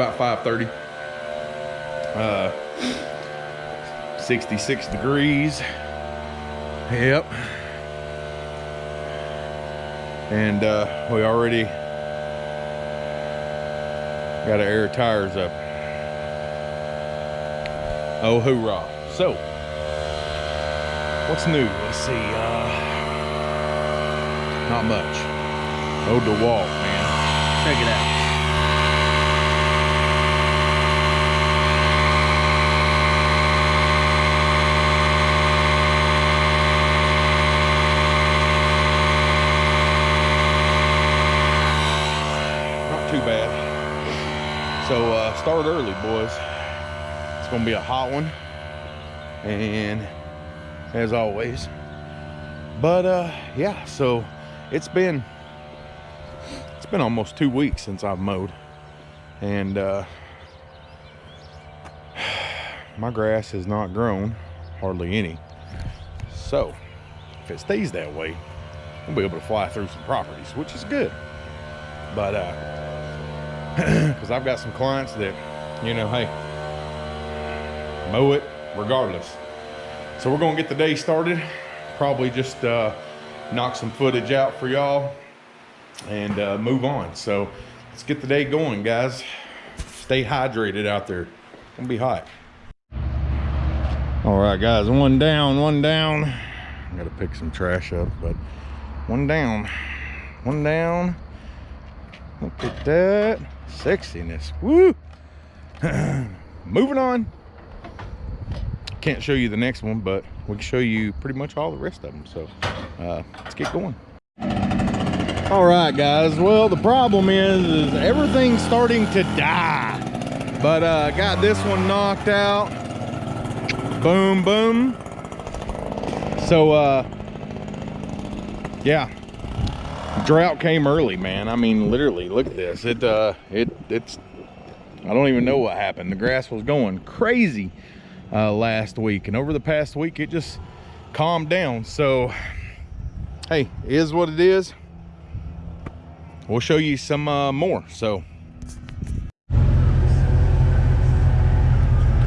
about 5.30. Uh, 66 degrees. Yep. And uh, we already got our air tires up. Oh, hoorah. So, what's new? Let's see. Uh, not much. Oh, DeWalt, man. Check it out. Not too bad. So uh, start early, boys. It's gonna be a hot one, and as always. But uh, yeah, so it's been it's been almost two weeks since I've mowed, and uh, my grass has not grown hardly any. So if it stays that way, we'll be able to fly through some properties, which is good. But uh, because I've got some clients that, you know, hey, mow it regardless. So we're gonna get the day started. Probably just uh, knock some footage out for y'all and uh, move on. So let's get the day going, guys. Stay hydrated out there. It's gonna be hot. All right, guys, one down, one down. I gotta pick some trash up, but one down, one down. Look at that sexiness. Woo! Moving on. Can't show you the next one, but we can show you pretty much all the rest of them. So uh, let's get going. All right, guys. Well, the problem is, is everything's starting to die. But uh, got this one knocked out. Boom, boom. So, uh, yeah, drought came early, man. I mean, literally, look at this. It, uh, it, it's, I don't even know what happened. The grass was going crazy uh, last week, and over the past week, it just calmed down. So, hey, is what it is. We'll show you some uh, more. So,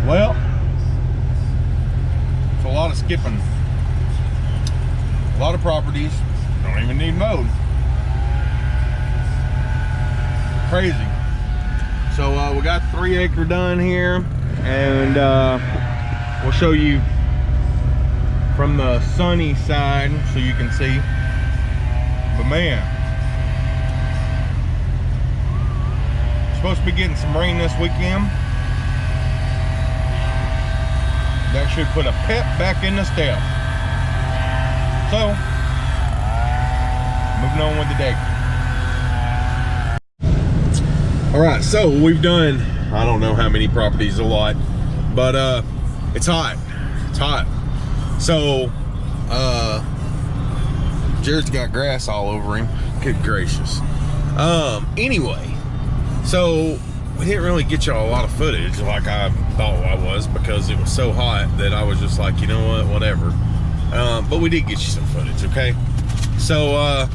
well, it's a lot of skipping. A lot of properties don't even need mowed. Crazy. So uh, we got three acre done here and uh, we'll show you from the sunny side so you can see. But man, supposed to be getting some rain this weekend. That should put a pep back in the step. So, moving on with the day. All right, so we've done, I don't know how many properties, a lot, but uh, it's hot, it's hot. So, uh, Jared's got grass all over him. Good gracious. Um, anyway, so we didn't really get y'all a lot of footage like I thought I was because it was so hot that I was just like, you know what, whatever. Um, but we did get you some footage, okay? So, uh,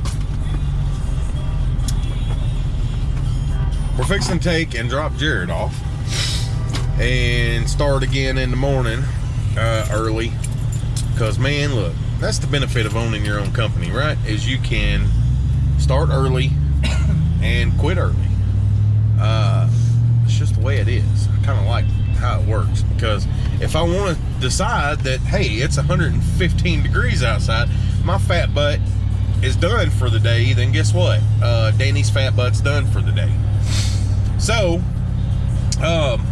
we're fixing to take and drop Jared off and start again in the morning uh, early. Because man look that's the benefit of owning your own company right? Is you can start early and quit early. Uh, it's just the way it is. I kind of like how it works because if I want to decide that hey it's 115 degrees outside my fat butt is done for the day then guess what? Uh, Danny's fat butt's done for the day so, um,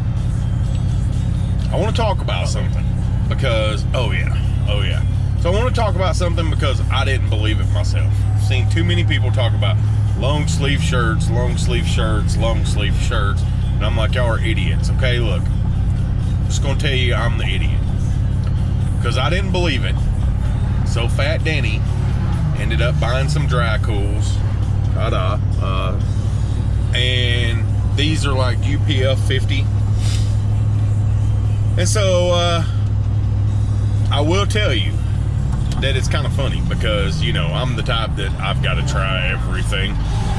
I want to talk about something because, oh yeah, oh yeah. So I want to talk about something because I didn't believe it myself. I've seen too many people talk about long sleeve shirts, long sleeve shirts, long sleeve shirts, and I'm like, y'all are idiots. Okay, look, I'm just gonna tell you I'm the idiot because I didn't believe it. So Fat Danny ended up buying some dry cools, ta-da, uh, and these are like UPF 50. And so, uh, I will tell you, that it's kind of funny because you know I'm the type that I've got to try everything.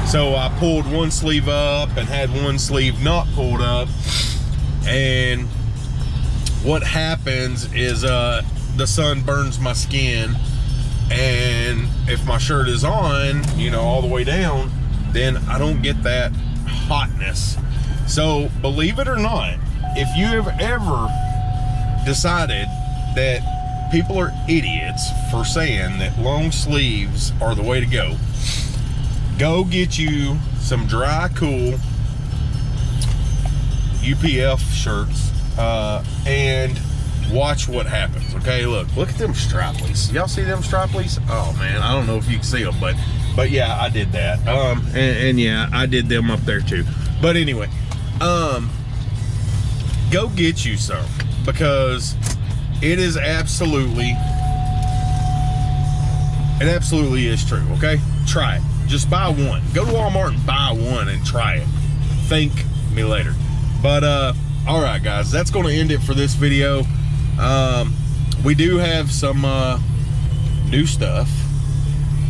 So I pulled one sleeve up and had one sleeve not pulled up, and what happens is uh, the sun burns my skin, and if my shirt is on, you know, all the way down, then I don't get that hotness. So believe it or not, if you have ever decided that people are idiots for saying that long sleeves are the way to go. Go get you some dry, cool UPF shirts uh, and watch what happens. Okay, look, look at them straplies. Y'all see them straplies? Oh man, I don't know if you can see them, but but yeah, I did that. Um, and, and yeah, I did them up there too. But anyway, um, go get you some because it is absolutely it absolutely is true okay? Try it. Just buy one. Go to walmart and buy one and try it. Thank me later. But uh all right guys that's going to end it for this video. Um we do have some uh new stuff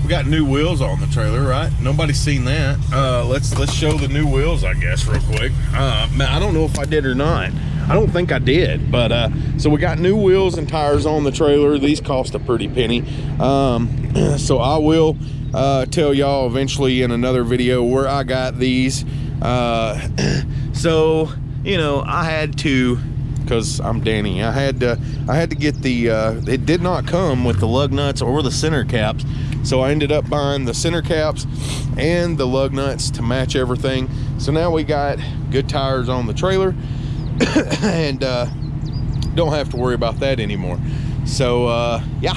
we got new wheels on the trailer right nobody's seen that uh let's let's show the new wheels i guess real quick uh man i don't know if i did or not I don't think I did, but uh, so we got new wheels and tires on the trailer. These cost a pretty penny. Um, so I will uh, tell y'all eventually in another video where I got these. Uh, so, you know, I had to, cause I'm Danny, I had to, I had to get the, uh, it did not come with the lug nuts or the center caps. So I ended up buying the center caps and the lug nuts to match everything. So now we got good tires on the trailer. and uh, don't have to worry about that anymore. So uh, yeah,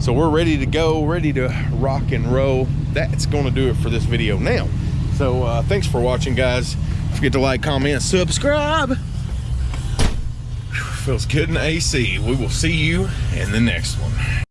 so we're ready to go, ready to rock and roll. That's gonna do it for this video now. So uh, thanks for watching guys. Don't forget to like, comment, subscribe. Feels good in AC. We will see you in the next one.